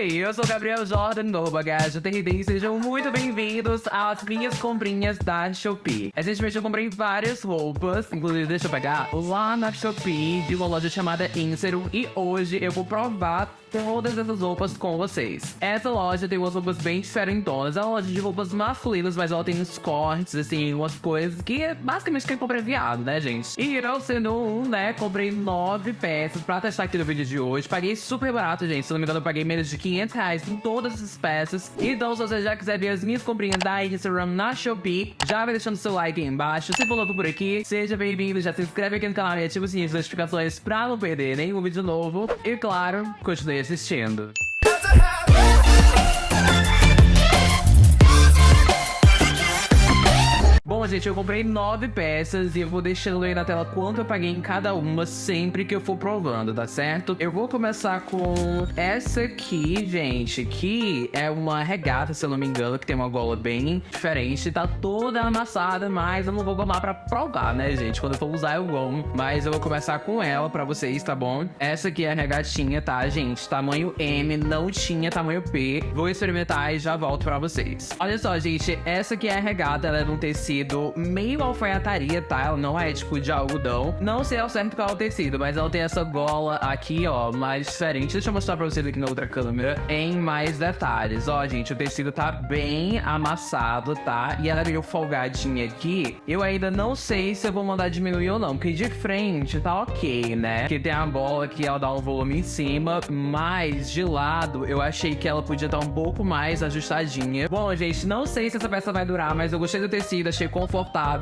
Oi, eu sou Gabriel Jordan do Bagagem TRD e sejam muito bem-vindos às minhas comprinhas da Shopee. Recentemente eu comprei várias roupas, inclusive deixa eu pegar lá na Shopee de uma loja chamada Insero e hoje eu vou provar todas essas roupas com vocês. Essa loja tem umas roupas bem diferentonas, é uma loja de roupas masculinas, mas ela tem uns cortes, assim, umas coisas que basicamente quem compra é viado, né, gente? E eu sendo um, né, comprei nove peças pra testar aqui no vídeo de hoje. Paguei super barato, gente, se não me engano eu paguei menos de 500 reais em todas essas peças. Então se você já quiser ver as minhas comprinhas da Instagram na Shopee, já vai deixando seu like aí embaixo. Se for novo por aqui, seja bem-vindo, já se inscreve aqui no canal e ativa o sininho de notificações pra não perder nenhum vídeo novo. E claro, continue assistindo. Bom, gente, eu comprei nove peças e eu vou deixando aí na tela quanto eu paguei em cada uma sempre que eu for provando, tá certo? Eu vou começar com essa aqui, gente, que é uma regata, se eu não me engano, que tem uma gola bem diferente, tá toda amassada, mas eu não vou gomar pra provar, né, gente? Quando eu for usar eu gomo, mas eu vou começar com ela pra vocês, tá bom? Essa aqui é a regatinha, tá, gente? Tamanho M, não tinha tamanho P. Vou experimentar e já volto pra vocês. Olha só, gente, essa aqui é a regata, ela é de um tecido meio alfaiataria, tá? Ela não é tipo de algodão. Não sei ao certo qual é o tecido, mas ela tem essa gola aqui, ó, mais diferente. Deixa eu mostrar pra vocês aqui na outra câmera em mais detalhes. Ó, gente, o tecido tá bem amassado, tá? E ela é meio folgadinha aqui. Eu ainda não sei se eu vou mandar diminuir ou não, porque de frente tá ok, né? Porque tem a gola que ela dá um volume em cima, mas de lado eu achei que ela podia estar um pouco mais ajustadinha. Bom, gente, não sei se essa peça vai durar, mas eu gostei do tecido, achei confortável,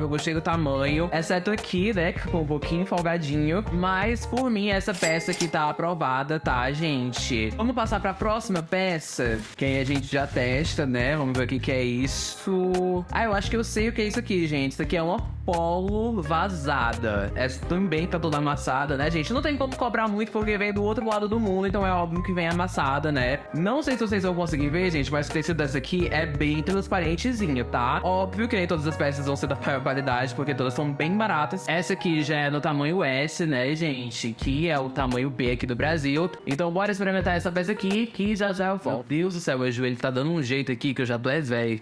gostei do tamanho, exceto aqui, né, que ficou um pouquinho folgadinho, mas por mim essa peça aqui tá aprovada, tá, gente? Vamos passar pra próxima peça, que aí a gente já testa, né, vamos ver o que que é isso. Ah, eu acho que eu sei o que é isso aqui, gente, isso aqui é uma polo vazada. Essa também tá toda amassada, né, gente? Não tem como cobrar muito porque vem do outro lado do mundo, então é óbvio que vem amassada, né? Não sei se vocês vão conseguir ver, gente, mas o tecido dessa aqui é bem transparentezinho, tá? Óbvio que nem todas as peças vão ser da maior qualidade, porque todas são bem baratas. Essa aqui já é no tamanho S, né, gente? Que é o tamanho B aqui do Brasil. Então bora experimentar essa peça aqui, que já já eu volto. Meu Deus do céu, meu joelho tá dando um jeito aqui que eu já tô é velho.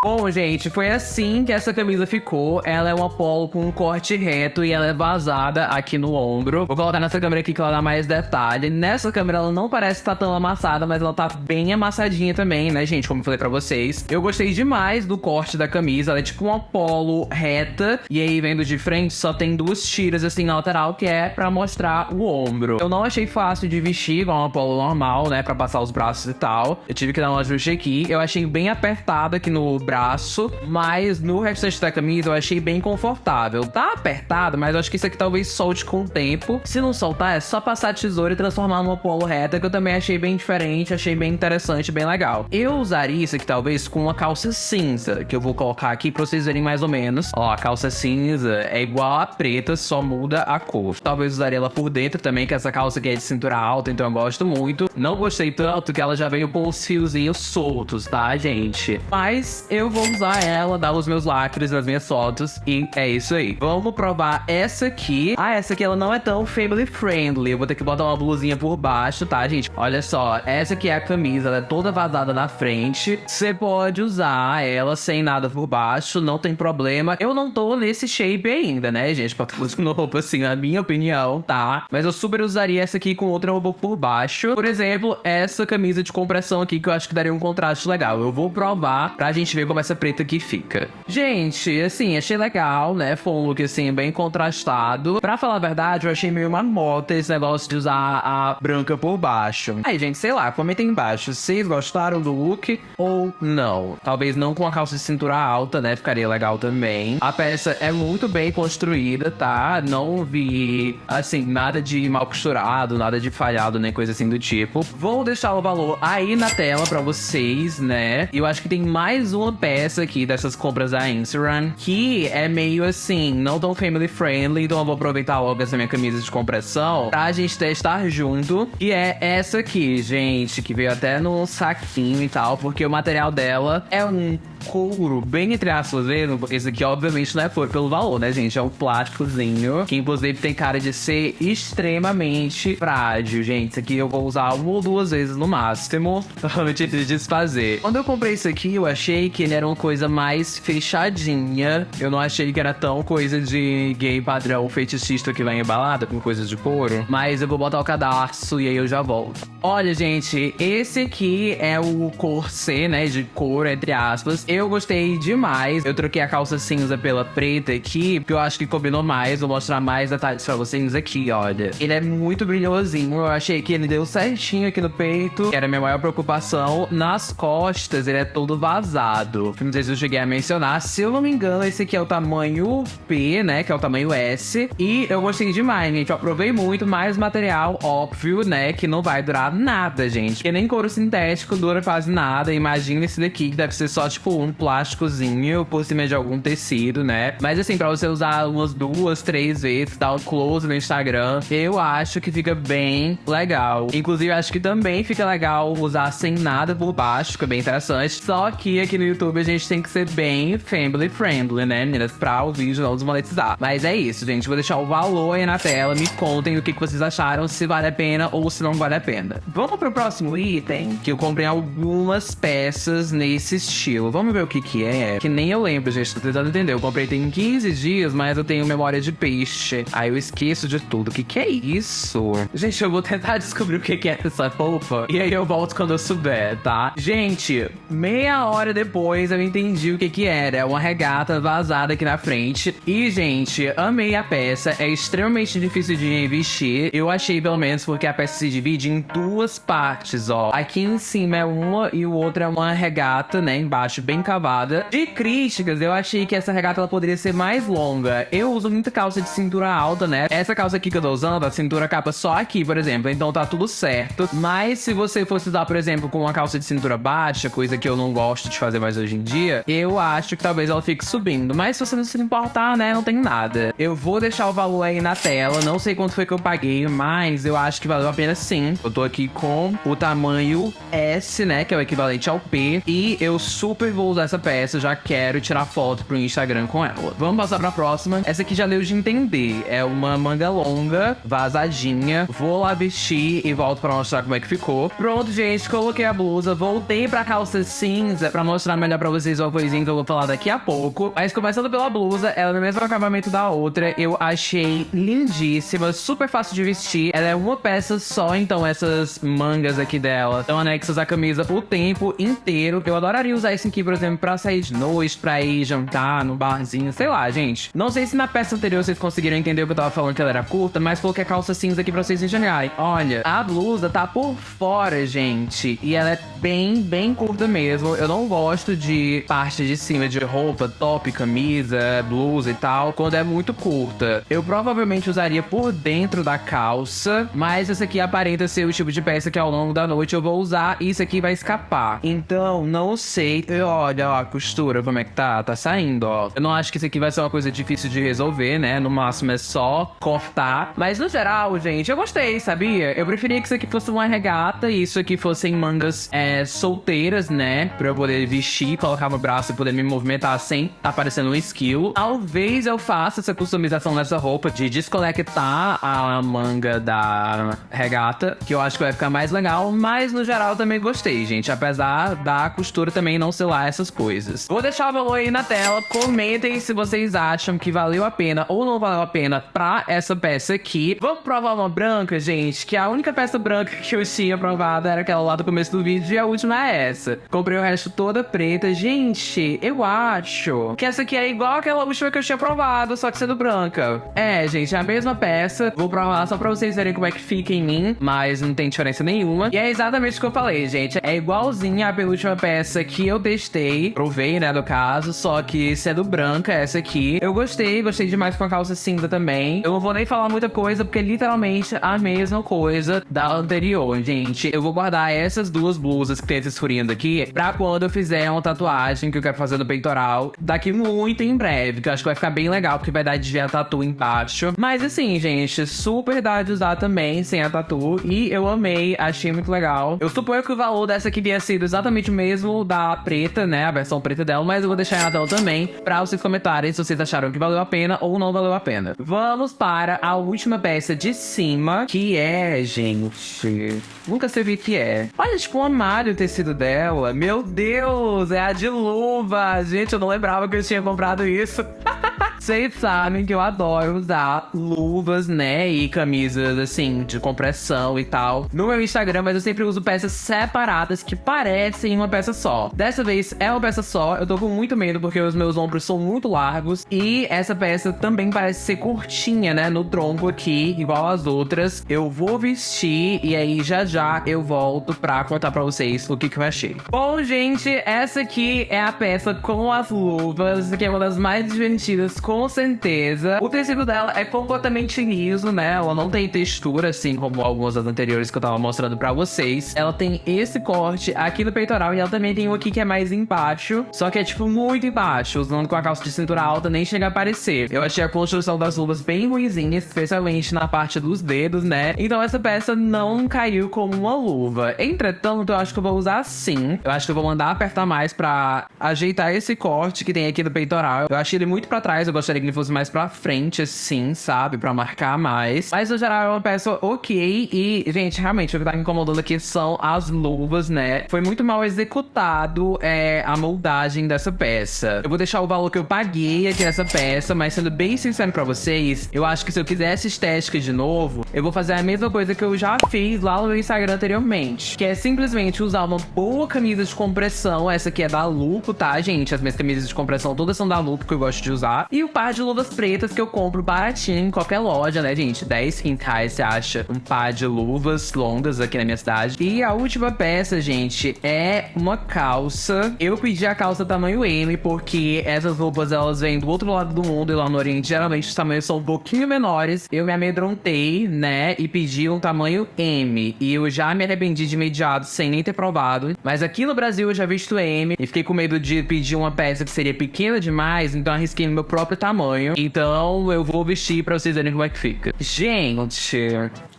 Bom, gente, foi assim que essa camisa ficou. Ela é uma polo com um corte reto e ela é vazada aqui no ombro. Vou colocar nessa câmera aqui que ela dá mais detalhe. Nessa câmera ela não parece estar tá tão amassada, mas ela tá bem amassadinha também, né, gente? Como eu falei pra vocês. Eu gostei demais do corte da camisa. Ela é tipo uma polo reta. E aí, vendo de frente, só tem duas tiras assim na lateral, que é pra mostrar o ombro. Eu não achei fácil de vestir, igual uma polo normal, né? Pra passar os braços e tal. Eu tive que dar um ajuste aqui. Eu achei bem apertada aqui no braço, mas no restante da camisa eu achei bem confortável. Tá apertado, mas eu acho que isso aqui talvez solte com o tempo. Se não soltar, é só passar a tesoura e transformar numa polo reta, que eu também achei bem diferente, achei bem interessante, bem legal. Eu usaria isso aqui talvez com uma calça cinza, que eu vou colocar aqui pra vocês verem mais ou menos. Ó, a calça cinza é igual a preta, só muda a cor. Talvez usaria ela por dentro também, que essa calça aqui é de cintura alta, então eu gosto muito. Não gostei tanto que ela já veio com os fiozinhos soltos, tá, gente? Mas eu eu vou usar ela, dar os meus lacres nas minhas fotos e é isso aí. Vamos provar essa aqui. Ah, essa aqui ela não é tão family friendly. Eu vou ter que botar uma blusinha por baixo, tá, gente? Olha só, essa aqui é a camisa, ela é toda vazada na frente. Você pode usar ela sem nada por baixo, não tem problema. Eu não tô nesse shape ainda, né, gente? Pra usando roupa assim, na minha opinião, tá? Mas eu super usaria essa aqui com outra roupa por baixo. Por exemplo, essa camisa de compressão aqui que eu acho que daria um contraste legal. Eu vou provar pra gente ver como essa preta aqui fica. Gente, assim, achei legal, né? Foi um look, assim, bem contrastado. Pra falar a verdade, eu achei meio uma moda esse negócio de usar a branca por baixo. Aí, gente, sei lá, comentem embaixo. Vocês gostaram do look ou não? Talvez não com a calça de cintura alta, né? Ficaria legal também. A peça é muito bem construída, tá? Não vi, assim, nada de mal costurado, nada de falhado, nem coisa assim do tipo. Vou deixar o valor aí na tela pra vocês, né? Eu acho que tem mais uma peça aqui dessas compras da Instagram que é meio assim, não tão family friendly, então eu vou aproveitar logo essa minha camisa de compressão pra gente testar junto. E é essa aqui, gente, que veio até no saquinho e tal, porque o material dela é um couro, bem entre aspas isso aqui obviamente não é por pelo valor, né, gente? É um plásticozinho, que inclusive tem cara de ser extremamente frágil, gente. Isso aqui eu vou usar uma ou duas vezes no máximo, antes de desfazer. Quando eu comprei isso aqui, eu achei que era uma coisa mais fechadinha. Eu não achei que era tão coisa de gay padrão fetichista que vai embalada com coisas de couro. Mas eu vou botar o cadarço e aí eu já volto. Olha, gente, esse aqui é o corset, né, de couro, entre aspas. Eu gostei demais. Eu troquei a calça cinza pela preta aqui, porque eu acho que combinou mais. Vou mostrar mais detalhes pra vocês aqui, olha. Ele é muito brilhosinho. Eu achei que ele deu certinho aqui no peito, era a minha maior preocupação. Nas costas, ele é todo vazado. Não sei se eu cheguei a mencionar. Se eu não me engano, esse aqui é o tamanho P, né, que é o tamanho S. E eu gostei demais, gente. Eu aprovei muito, mais material, óbvio, né, que não vai durar nada, gente. Porque nem couro sintético dura quase nada. Imagina esse daqui, que deve ser só, tipo, um plásticozinho por cima de algum tecido, né? Mas assim, pra você usar umas duas, três vezes, dar um close no Instagram, eu acho que fica bem legal. Inclusive, acho que também fica legal usar sem nada por baixo, fica bem interessante. Só que aqui no YouTube a gente tem que ser bem family friendly, né, meninas? Pra o vídeo não desmonetizar. Mas é isso, gente. Vou deixar o valor aí na tela. Me contem o que, que vocês acharam, se vale a pena ou se não vale a pena. Vamos pro próximo item, que eu comprei algumas peças nesse estilo. Vamos ver o que que é. Que nem eu lembro, gente. Tô tentando entender. Eu comprei tem 15 dias, mas eu tenho memória de peixe. Aí eu esqueço de tudo. O que que é isso? Gente, eu vou tentar descobrir o que que é essa roupa. E aí eu volto quando eu souber, tá? Gente, meia hora depois eu entendi o que que era. É uma regata vazada aqui na frente. E, gente, amei a peça. É extremamente difícil de vestir. Eu achei, pelo menos, porque a peça se divide em duas partes, ó. Aqui em cima é uma e o outro é uma regata, né? Embaixo, bem cavada. De críticas, eu achei que essa regata ela poderia ser mais longa. Eu uso muita calça de cintura alta, né? Essa calça aqui que eu tô usando, a cintura capa só aqui, por exemplo. Então tá tudo certo. Mas se você fosse usar, por exemplo, com uma calça de cintura baixa, coisa que eu não gosto de fazer mais hoje em dia, eu acho que talvez ela fique subindo. Mas se você não se importar, né? Não tem nada. Eu vou deixar o valor aí na tela. Não sei quanto foi que eu paguei, mas eu acho que valeu a pena sim. Eu tô aqui com o tamanho S, né? Que é o equivalente ao P. E eu super vou usar essa peça. Já quero tirar foto pro Instagram com ela. Vamos passar pra próxima. Essa aqui já deu de entender. É uma manga longa, vazadinha. Vou lá vestir e volto pra mostrar como é que ficou. Pronto, gente. Coloquei a blusa. Voltei pra calça cinza pra mostrar melhor pra vocês uma coisinha que eu vou falar daqui a pouco. Mas começando pela blusa, ela é no mesmo acabamento da outra. Eu achei lindíssima, super fácil de vestir. Ela é uma peça só, então essas mangas aqui dela estão anexas à camisa o tempo inteiro. Eu adoraria usar isso aqui, por exemplo, pra sair de noite, pra ir jantar no barzinho, sei lá, gente. Não sei se na peça anterior vocês conseguiram entender o que eu tava falando que ela era curta, mas coloquei a calça cinza aqui pra vocês enxergarem. Olha, a blusa tá por fora, gente, e ela é bem, bem curta mesmo. Eu não gosto de parte de cima de roupa, top, camisa, blusa e tal, quando é muito curta. Eu provavelmente usaria por dentro da calça, mas essa aqui aparenta ser o tipo de peça que ao longo da noite eu vou usar e isso aqui vai escapar. Então, não sei. Olha, ó, a costura, como é que tá? Tá saindo, ó. Eu não acho que isso aqui vai ser uma coisa difícil de resolver, né? No máximo é só cortar. Mas no geral, gente, eu gostei, sabia? Eu preferia que isso aqui fosse uma regata e isso aqui fossem mangas é, solteiras, né? Pra eu poder vestir, colocar no braço e poder me movimentar sem tá parecendo um skill. Talvez eu faça essa customização nessa roupa de desconectar a manga da regata, que eu acho que vai ficar mais legal, mas no geral também gostei, gente, apesar da costura também não ser lá essas coisas. Vou deixar o valor aí na tela, comentem se vocês acham que valeu a pena ou não valeu a pena pra essa peça aqui. Vamos provar uma branca, gente, que a única peça branca que eu tinha provado era aquela lá do começo do vídeo e a última é essa. Comprei o resto toda preta. Gente, eu acho que essa aqui é igual aquela última que eu tinha provado, só que sendo branca. É, gente, é a mesma peça. Vou provar só pra vocês verem como é que fica em mim, mas não tem diferença nenhuma. E é exatamente o que eu falei, gente. É igualzinha a penúltima peça que eu testei, provei, né, no caso, só que sendo branca essa aqui. Eu gostei, gostei demais com a calça cinza também. Eu não vou nem falar muita coisa, porque é literalmente a mesma coisa da anterior, gente. Eu vou guardar essas duas blusas que tem esses furinhos aqui, pra quando eu fizer uma tatuagem que eu quero fazer no peitoral daqui muito em breve, que eu acho que vai ficar bem legal, porque vai dar de ver a tatu embaixo. Mas assim, gente, super dá de usar também, sem a tatu, e eu amei, achei muito legal. Eu suponho que o valor dessa queria sido exatamente o mesmo da preta, né, a versão preta dela, mas eu vou deixar na tela também, pra vocês comentarem se vocês acharam que valeu a pena ou não valeu a pena. Vamos para a última peça de cima, que é, gente... Nunca sei o que é. Olha, tipo, um armário o tecido dela. Meu Deus, é a de luva. Gente, eu não lembrava que eu tinha comprado isso. Vocês sabem que eu adoro usar luvas, né? E camisas, assim, de compressão e tal. No meu Instagram, mas eu sempre uso peças separadas que parecem uma peça só. Dessa vez é uma peça só. Eu tô com muito medo porque os meus ombros são muito largos. E essa peça também parece ser curtinha, né? No tronco aqui, igual as outras. Eu vou vestir e aí já já eu volto pra contar pra vocês o que, que eu achei. Bom, gente, essa aqui é a peça com as luvas, que é uma das mais divertidas com certeza. O tecido dela é completamente liso, né? Ela não tem textura, assim como algumas das anteriores que eu tava mostrando pra vocês. Ela tem esse corte aqui no peitoral e ela também tem um aqui que é mais embaixo, só que é, tipo, muito embaixo. Usando com a calça de cintura alta, nem chega a aparecer. Eu achei a construção das luvas bem ruimzinha, especialmente na parte dos dedos, né? Então essa peça não caiu como uma luva. Entretanto, eu acho que eu vou usar sim. Eu acho que eu vou mandar apertar mais pra ajeitar esse corte que tem aqui no peitoral. Eu achei ele muito pra trás, eu gostaria que ele fosse mais pra frente, assim, sabe? Pra marcar mais. Mas, no geral, é uma peça ok. E, gente, realmente, o que tá me incomodando aqui são as luvas, né? Foi muito mal executado é, a moldagem dessa peça. Eu vou deixar o valor que eu paguei aqui nessa peça, mas sendo bem sincero pra vocês, eu acho que se eu quisesse estética de novo, eu vou fazer a mesma coisa que eu já fiz lá no meu Instagram anteriormente. Que é simplesmente usar uma boa camisa de compressão. Essa aqui é da Lupo, tá, gente? As minhas camisas de compressão todas são da Lupo, que eu gosto de usar. E o par de luvas pretas que eu compro baratinho em qualquer loja, né, gente? 10 reais você acha um par de luvas longas aqui na minha cidade. E a última peça, gente, é uma calça. Eu pedi a calça tamanho M porque essas roupas, elas vêm do outro lado do mundo e lá no Oriente, geralmente os tamanhos são um pouquinho menores. Eu me amedrontei, né, e pedi um tamanho M. E eu já me arrependi de imediato, sem nem ter provado. Mas aqui no Brasil eu já visto M e fiquei com medo de pedir uma peça que seria pequena demais, então arrisquei no meu próprio tamanho. Então eu vou vestir pra vocês verem como é que fica. Gente,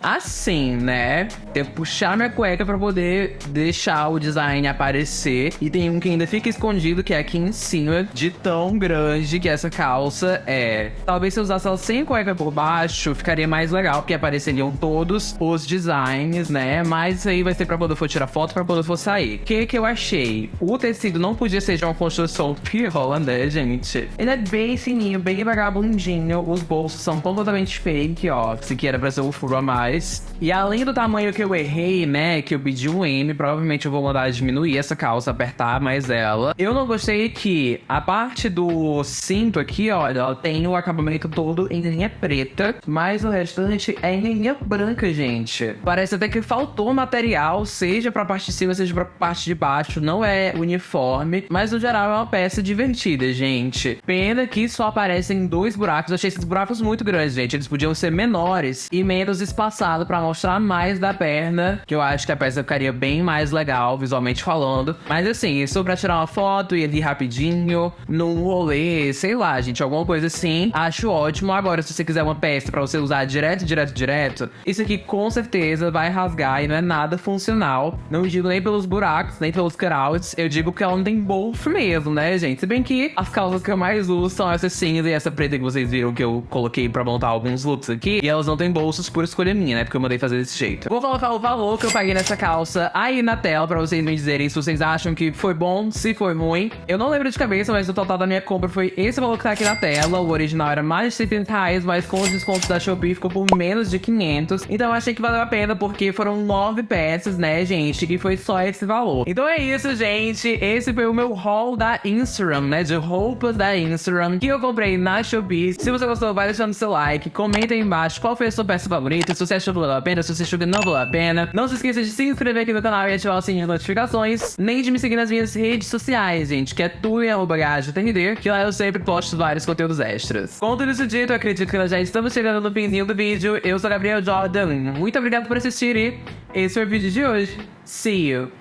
assim, né? Tem que puxar minha cueca pra poder deixar o design aparecer. E tem um que ainda fica escondido, que é aqui em cima, de tão grande que essa calça é. Talvez se eu usasse ela sem cueca por baixo, ficaria mais legal, porque apareceriam todos os designs, né? Mas isso aí vai ser pra quando eu for tirar foto, pra quando eu for sair. O que que eu achei? O tecido não podia ser de uma construção pirola, né, gente? Ele é bem fininho, bem vagabundinho. Os bolsos são completamente fake, ó. Esse aqui era pra ser um furo a mais reais. E além do tamanho que eu errei, né, que eu pedi um M, provavelmente eu vou mandar diminuir essa calça, apertar mais ela. Eu não gostei que a parte do cinto aqui, olha, ela tem o acabamento todo em linha preta, mas o restante é em linha branca, gente. Parece até que faltou material, seja pra parte de cima, seja pra parte de baixo, não é uniforme, mas no geral é uma peça divertida, gente. Pena que só aparecem dois buracos, eu achei esses buracos muito grandes, gente, eles podiam ser menores e menos espaçados passado pra mostrar mais da perna, que eu acho que a peça ficaria bem mais legal, visualmente falando. Mas assim, isso pra tirar uma foto e ali rapidinho, num rolê, sei lá, gente, alguma coisa assim, acho ótimo. Agora, se você quiser uma peça pra você usar direto, direto, direto, isso aqui com certeza vai rasgar e não é nada funcional. Não digo nem pelos buracos, nem pelos cutouts, eu digo que ela não tem bolso mesmo, né, gente? Se bem que as calças que eu mais uso são essa cinza e essa preta que vocês viram que eu coloquei pra montar alguns looks aqui, e elas não têm bolsos por escolha minha né? Porque eu mandei fazer desse jeito. Vou colocar o valor que eu paguei nessa calça aí na tela pra vocês me dizerem se vocês acham que foi bom, se foi ruim. Eu não lembro de cabeça, mas o total da minha compra foi esse valor que tá aqui na tela. O original era mais de 70 reais, mas com os descontos da Shopee ficou por menos de 500. Então eu achei que valeu a pena porque foram nove peças, né, gente? Que foi só esse valor. Então é isso, gente. Esse foi o meu haul da Instagram, né? De roupas da Instagram que eu comprei na Shopee. Se você gostou, vai deixando seu like. Comenta aí embaixo qual foi a sua peça favorita. Se você achou valeu a pena, se você achou que não valeu a pena. Não se esqueça de se inscrever aqui no canal e ativar o sininho de notificações. Nem de me seguir nas minhas redes sociais, gente, que é tudo em arroba TND, que lá eu sempre posto vários conteúdos extras. Com tudo isso dito, acredito que nós já estamos chegando no finzinho do vídeo. Eu sou Gabriel Jordan. Muito obrigado por assistir e esse foi o vídeo de hoje. See you.